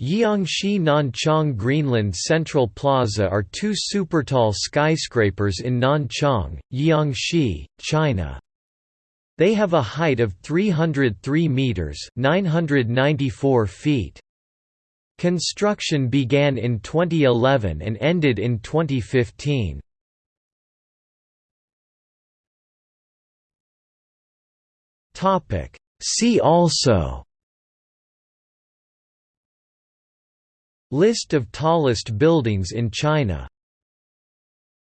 Jiangxi Nanchang Greenland Central Plaza are two supertall skyscrapers in Nanchang, Jiangxi, China. They have a height of 303 meters (994 feet). Construction began in 2011 and ended in 2015. Topic See also List of tallest buildings in China